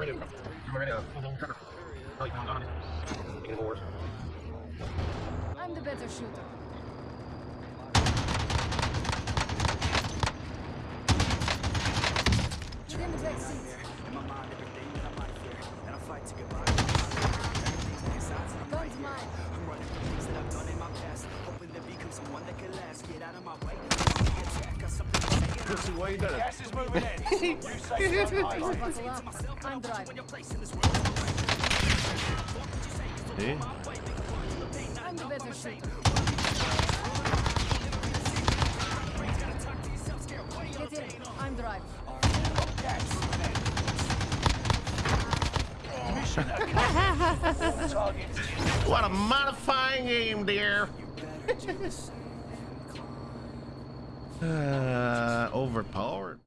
ready to go. I'm ready to go. Oh, you found on it. You can. I'm the better shooter. Get in the back seat. Guns mine. Pussy, why you done it? Gas is moving in. You say so, I say. Buckle up. I'm driving. See? I'm the better shooter. Get in. I'm driving. What a modifying aim, dear. uh, overpowered.